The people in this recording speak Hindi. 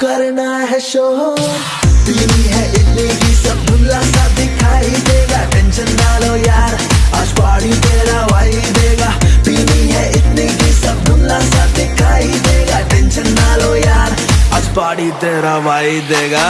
करना है शो पीनी है इतनी ही सब धुला सा दिखाई देगा। टेंशन डालो यार, आज पार्टी तेरा वाई देगा। पीनी है इतनी ही सब धुला सा दिखाई देगा। टेंशन डालो यार, आज पार्टी तेरा वाई देगा।